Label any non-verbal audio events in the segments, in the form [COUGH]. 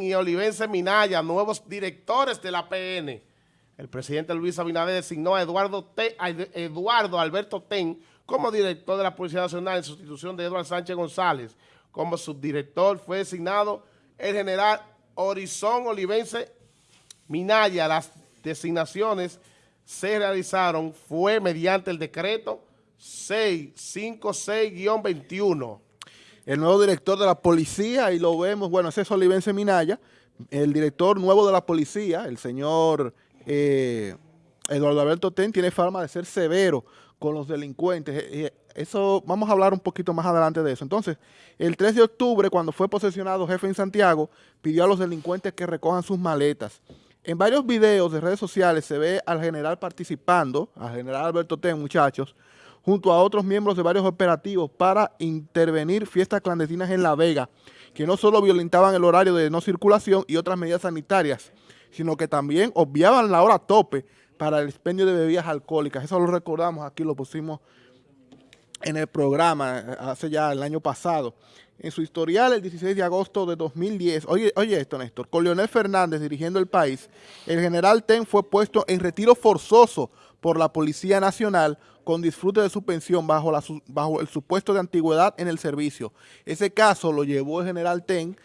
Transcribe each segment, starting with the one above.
Y Olivense Minaya, nuevos directores de la PN. El presidente Luis Abinader designó a Eduardo, Eduardo Alberto Ten como director de la Policía Nacional en sustitución de Eduardo Sánchez González. Como subdirector fue designado el general Horizon Olivense Minaya. Las designaciones se realizaron fue mediante el decreto 656-21. El nuevo director de la policía, y lo vemos, bueno, ese es Olivense Minaya, el director nuevo de la policía, el señor eh, Eduardo Alberto Ten, tiene fama de ser severo con los delincuentes. Eh, eh, eso, vamos a hablar un poquito más adelante de eso. Entonces, el 3 de octubre, cuando fue posesionado jefe en Santiago, pidió a los delincuentes que recojan sus maletas. En varios videos de redes sociales se ve al general participando, al general Alberto Ten, muchachos, junto a otros miembros de varios operativos para intervenir fiestas clandestinas en La Vega, que no solo violentaban el horario de no circulación y otras medidas sanitarias, sino que también obviaban la hora tope para el expendio de bebidas alcohólicas. Eso lo recordamos, aquí lo pusimos en el programa eh, hace ya el año pasado. En su historial, el 16 de agosto de 2010, oye, oye esto, Néstor, con Leonel Fernández dirigiendo el país, el general Ten fue puesto en retiro forzoso por la Policía Nacional con disfrute de su pensión bajo, el supuesto de antigüedad en el servicio. Ese caso lo llevó el general Ten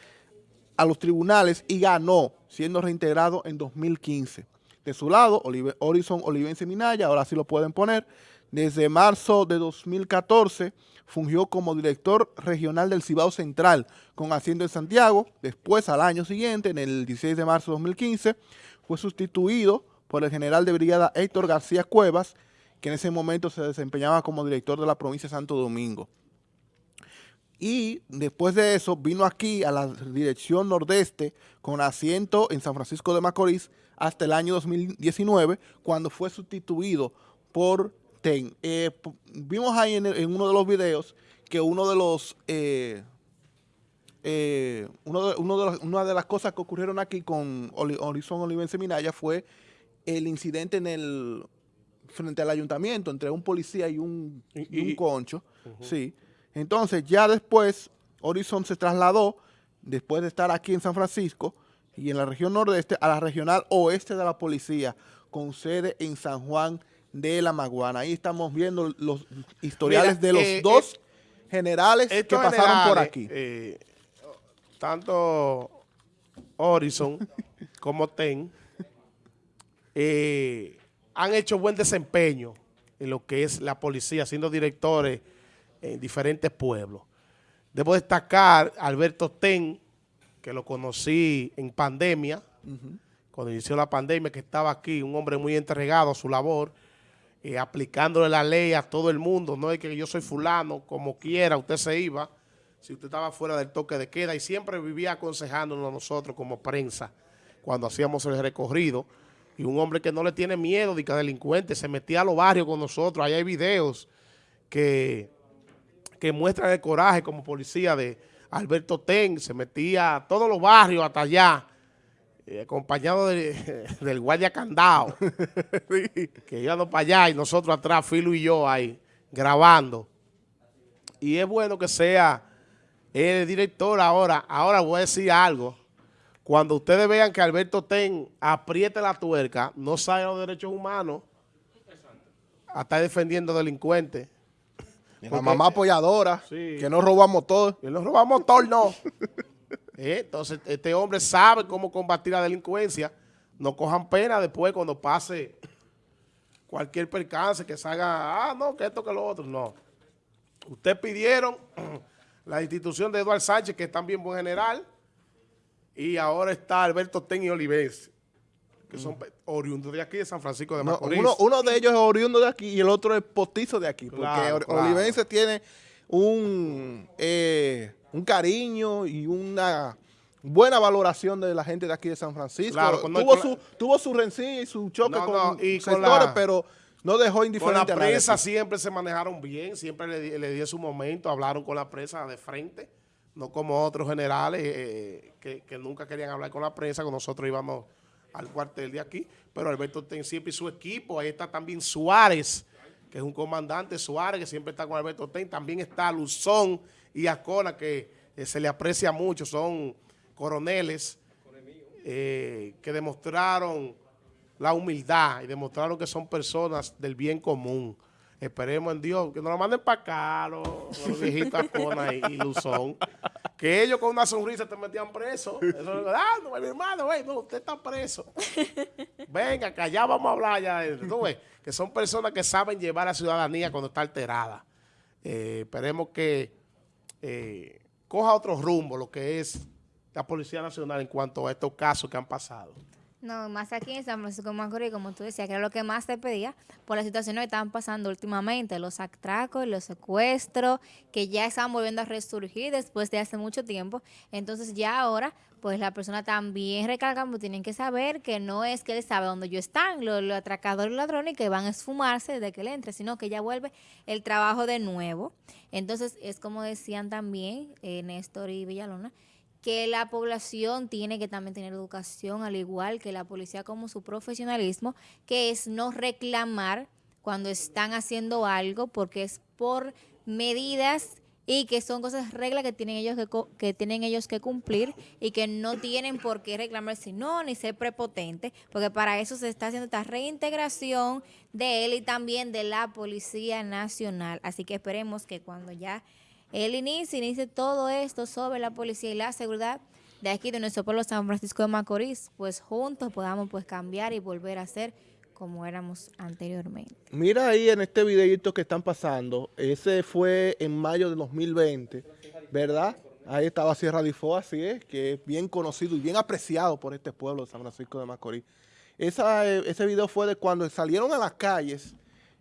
a los tribunales y ganó, siendo reintegrado en 2015. De su lado, Horizon Olivense Minaya, ahora sí lo pueden poner, desde marzo de 2014 fungió como director regional del Cibao Central con asiento en Santiago. Después, al año siguiente, en el 16 de marzo de 2015, fue sustituido por el general de brigada Héctor García Cuevas, que en ese momento se desempeñaba como director de la provincia de Santo Domingo. Y después de eso vino aquí a la dirección nordeste con asiento en San Francisco de Macorís hasta el año 2019, cuando fue sustituido por eh, vimos ahí en, uno de los videos que uno de los... Eh, eh, uno de, una de las cosas que ocurrieron aquí con Horizon Olivense Minaya fue el incidente en el frente al ayuntamiento entre un policía y un, un concho. sí. Entonces, ya después, Horizon se trasladó, después de estar aquí en San Francisco y en la región nordeste, a la regional oeste de la policía, con sede en San Juan de la Maguana. Ahí estamos viendo los historiales de los eh, dos eh, generales que pasaron por aquí. Eh, tanto Horizon [LAUGHS] como TEN han hecho buen desempeño en lo que es la policía, siendo directores en diferentes pueblos. Debo destacar a Alberto Ten, que lo conocí en pandemia, cuando inició la pandemia, que estaba aquí, un hombre muy entregado a su labor, eh, aplicándole la ley a todo el mundo, no es que yo soy fulano, como quiera, usted se iba, si usted estaba fuera del toque de queda, y siempre vivía aconsejándonos a nosotros como prensa, cuando hacíamos el recorrido, y un hombre que no le tiene miedo de que delincuente, se metía a los barrios con nosotros, ahí hay videos que, que muestran el coraje como policía de Alberto Ten, se metía a todos los barrios hasta allá, eh, acompañado [LAUGHS] del guardia candado, [LAUGHS] que íbamos para allá y nosotros atrás, Filo y yo ahí, grabando. Y es bueno que sea el director ahora. Ahora voy a decir algo. Cuando ustedes vean que Alberto Ten apriete la tuerca, no sabe los derechos humanos, a estar defendiendo delincuentes. La mamá apoyadora, que no robamos todo. Que no robamos todo, no. [LAUGHS] Eh, entonces, este hombre sabe cómo combatir la delincuencia. No cojan pena después cuando pase cualquier percance que salga, ah, no, que esto, que lo otro. No. Ustedes pidieron [CLEARS THROAT] la institución de Eduardo Sánchez, que es también buen general, y ahora está Alberto Ten y Olivense, que son oriundos de aquí, de San Francisco de Macorís. uno, de ellos es oriundo de aquí y el otro es postizo de aquí, porque Olivense tiene un... Eh, un cariño y una buena valoración de la gente de aquí de San Francisco. tuvo, su, tuvo su rencilla y su choque con, y sectores, pero no dejó indiferente con la prensa siempre se manejaron bien, siempre le, le dio su momento, hablaron con la prensa de frente, no como otros generales eh, que, nunca querían hablar con la prensa, con nosotros íbamos al cuartel de aquí, pero Alberto Ten siempre y su equipo, ahí está también Suárez, que es un comandante Suárez, que siempre está con Alberto Ten, también está Luzón y Acona, que eh, se le aprecia mucho, son coroneles eh, que demostraron la humildad y demostraron que son personas del bien común. Esperemos en Dios, que nos lo manden para acá los, viejitos Acona y, y, Luzón, que ellos con una sonrisa te metían preso. Eso, ah, no, mi hermano, wey, no, usted está preso. [LAUGHS] Venga, que allá vamos a hablar ya. ¿tú ves? Que son personas que saben llevar a la ciudadanía cuando está alterada. Eh, esperemos que eh, coja otro rumbo lo que es la Policía Nacional en cuanto a estos casos que han pasado. No, más aquí en San Francisco de Macorís, como tú decías, que era lo que más te pedía por las situaciones que estaban pasando últimamente, los atracos, los secuestros, que ya estaban volviendo a resurgir después de hace mucho tiempo. Entonces ya ahora, pues la persona también recalca, pues tienen que saber que no es que él sabe dónde yo están, los, los atracadores y ladrones que van a esfumarse desde que él entre, sino que ya vuelve el trabajo de nuevo. Entonces es como decían también eh, Néstor y Villalona, que la población tiene que también tener educación, al igual que la policía como su profesionalismo, que es no reclamar cuando están haciendo algo, porque es por medidas y que son cosas, reglas que tienen ellos que, que, tienen ellos que cumplir y que no tienen por qué reclamar si no, ni ser prepotente, porque para eso se está haciendo esta reintegración de él y también de la Policía Nacional. Así que esperemos que cuando ya él inicia, inicia todo esto sobre la policía y la seguridad de aquí, de nuestro pueblo San Francisco de Macorís, pues juntos podamos pues cambiar y volver a ser como éramos anteriormente. Mira ahí en este videito que están pasando, ese fue en mayo de 2020, ¿verdad? Ahí estaba Sierra de Ifo, así es, que es bien conocido y bien apreciado por este pueblo de San Francisco de Macorís. Esa, eh, ese video fue de cuando salieron a las calles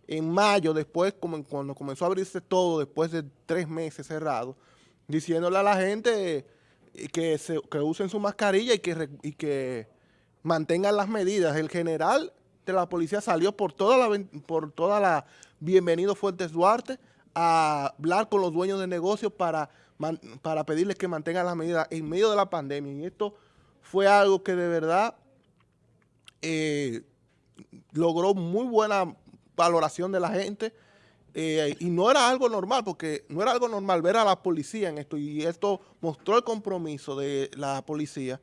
en mayo, después, como cuando comenzó a abrirse todo, después de tres meses cerrado, diciéndole a la gente eh, que, se, que usen su mascarilla y que, y que mantengan las medidas. El general de la policía salió por toda la, por toda la Bienvenido Fuertes Duarte a hablar con los dueños de negocios para, para pedirles que mantengan las medidas en medio de la pandemia. Y esto fue algo que de verdad eh, logró muy buena valoración de la gente eh, y no era algo normal, porque no era algo normal ver a la policía en esto y esto mostró el compromiso de la policía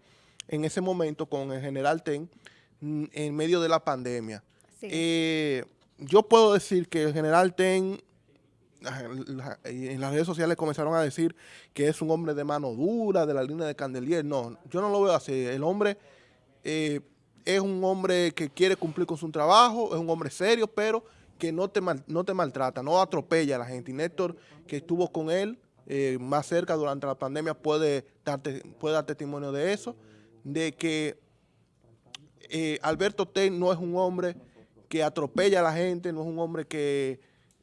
en ese momento con el general Ten mm, en medio de la pandemia. Eh, yo puedo decir que el general Ten en las redes sociales comenzaron a decir que es un hombre de mano dura, de la línea de Candelier. No, yo no lo veo así. El hombre eh, es un hombre que quiere cumplir con su trabajo, es un hombre serio, pero que no te, no te maltrata, no atropella a la gente. Y Néstor, que estuvo con él eh, más cerca durante la pandemia, puede, darte, puede dar testimonio de eso, de que eh, Alberto Ten no es un hombre que atropella a la gente, no es un hombre que,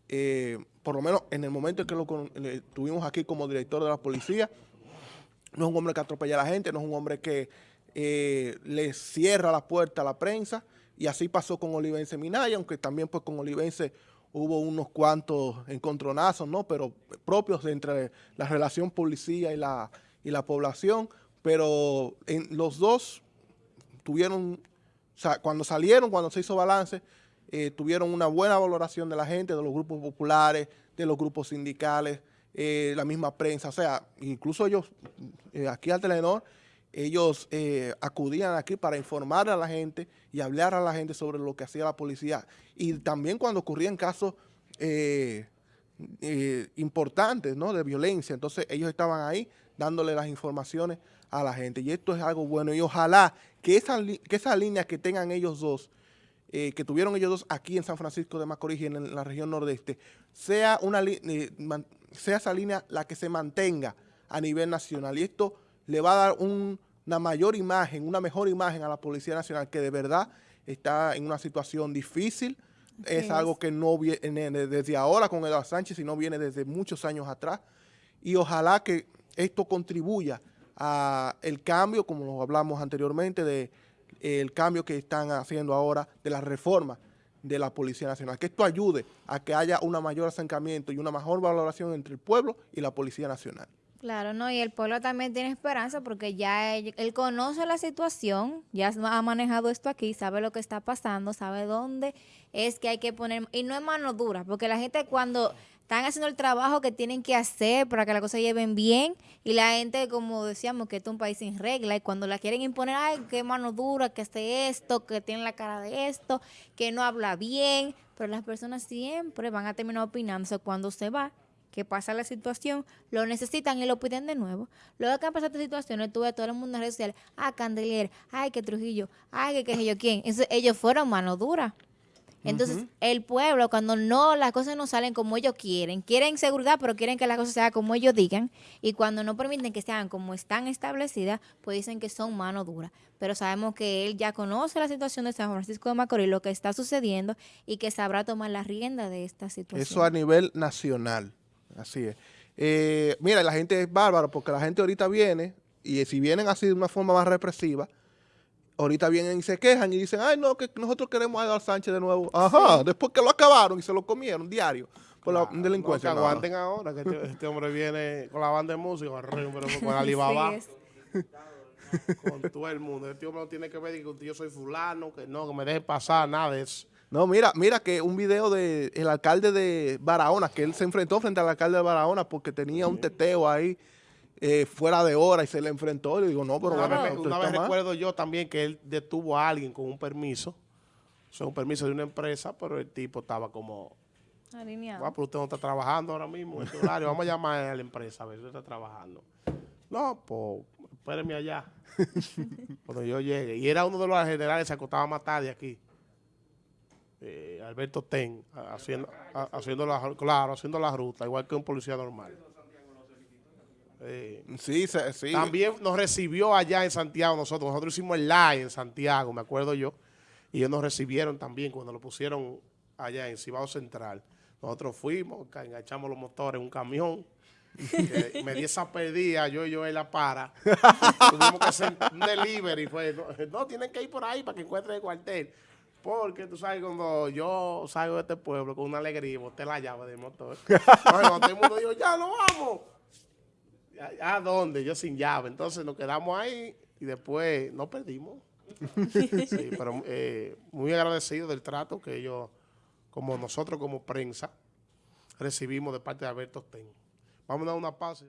eh, por lo menos en el momento en que lo tuvimos aquí como director de la policía, no es un hombre que atropella a la gente, no es un hombre que eh, le cierra la puerta a la prensa y así pasó con Olivense Minaya, aunque también pues con Olivense hubo unos cuantos encontronazos, ¿no? Pero propios entre la relación policía y la, y la población, pero los dos tuvieron, cuando salieron, cuando se hizo balance, eh, tuvieron una buena valoración de la gente, de los grupos populares, de los grupos sindicales, eh, la misma prensa, o sea, incluso ellos, eh, aquí al Telenor, ellos eh, acudían aquí para informar a la gente y hablar a la gente sobre lo que hacía la policía. Y también cuando ocurrían casos eh, eh, importantes ¿no? de violencia, entonces ellos estaban ahí dándole las informaciones a la gente. Y esto es algo bueno y ojalá que esa, que esa línea que tengan ellos dos, que tuvieron ellos dos aquí en San Francisco de Macorís y en la región nordeste, sea, una, sea esa línea la que se mantenga a nivel nacional. Y esto le va a dar una mayor imagen, una mejor imagen a la Policía Nacional que de verdad está en una situación difícil. Es, algo que no viene desde ahora con Eduardo Sánchez, sino viene desde muchos años atrás. Y ojalá que esto contribuya a el cambio, como lo hablamos anteriormente, de el cambio que están haciendo ahora de la reforma de la Policía Nacional. Que esto ayude a que haya un mayor acercamiento y una mejor valoración entre el pueblo y la Policía Nacional. Claro, no, y el pueblo también tiene esperanza porque ya él, conoce la situación, ya ha manejado esto aquí, sabe lo que está pasando, sabe dónde es que hay que poner, y no es mano dura, porque la gente cuando están haciendo el trabajo que tienen que hacer para que las cosas lleven bien y la gente, como decíamos, que este es un país sin regla y cuando la quieren imponer, ay, qué mano dura, que hace esto, que tiene la cara de esto, que no habla bien, pero las personas siempre van a terminar opinándose cuando se va que pasa la situación, lo necesitan y lo piden de nuevo. Luego que han pasado estas situaciones, tú ves todo el mundo en redes sociales, ah, Candelier, ay, que Trujillo, ay, que qué yo quién. Ellos fueron mano dura. Entonces, el pueblo, cuando no, las cosas no salen como ellos quieren, quieren seguridad, pero quieren que las cosas sean como ellos digan, y cuando no permiten que sean como están establecidas, pues dicen que son mano dura. Pero sabemos que él ya conoce la situación de San Francisco de Macorís, lo que está sucediendo, y que sabrá tomar la rienda de esta situación. Eso a nivel nacional. Así es. Eh, mira, la gente es bárbara porque la gente ahorita viene y si vienen así de una forma más represiva, ahorita vienen y se quejan y dicen, ay, no, que nosotros queremos a Eduardo Sánchez de nuevo. Ajá, después que lo acabaron y se lo comieron diario por la delincuencia. No, que aguanten ahora, que este, [LAUGHS] este, hombre viene con la banda de música, [LAUGHS] con Alibaba. con todo el mundo. Este hombre no tiene que ver que yo soy fulano, que no, que me deje pasar, nada de eso. No, mira, mira que un video del el alcalde de Barahona, que él se enfrentó frente al alcalde de Barahona porque tenía un teteo ahí eh, fuera de hora y se le enfrentó. Y digo, no, pero una, vez, una vez recuerdo yo también que él detuvo a alguien con un permiso, o sea, un permiso de una empresa, pero el tipo estaba como... Alineado. pero usted no está trabajando ahora mismo en este horario. Vamos a llamar a la empresa a ver si está trabajando. No, pues espéreme allá. [LAUGHS] Cuando yo llegue. Y era uno de los generales que se acostaba más tarde aquí eh, Alberto Ten, haciendo, haciendo, la, claro, haciendo la ruta, igual que un policía normal. Eh, sí, sí. También nos recibió allá en Santiago nosotros. Nosotros hicimos el live en Santiago, me acuerdo yo. Y ellos nos recibieron también cuando lo pusieron allá en Cibao Central. Nosotros fuimos, enganchamos los motores en un camión. me di esa perdida, yo y yo en la para. [LAUGHS] Tuvimos que hacer un delivery. Fue, no, no, tienen que ir por ahí para que encuentren el cuartel. Porque tú sabes, cuando yo salgo de este pueblo con una alegría y boté la llave del motor, [LAUGHS] bueno, todo el mundo dijo, ya no vamos. ¿A dónde? Yo sin llave. Entonces nos quedamos ahí y después nos perdimos. [LAUGHS] sí, pero eh, muy agradecido del trato que ellos, como nosotros como prensa, recibimos de parte de Alberto Ten. Vamos a dar una pausa.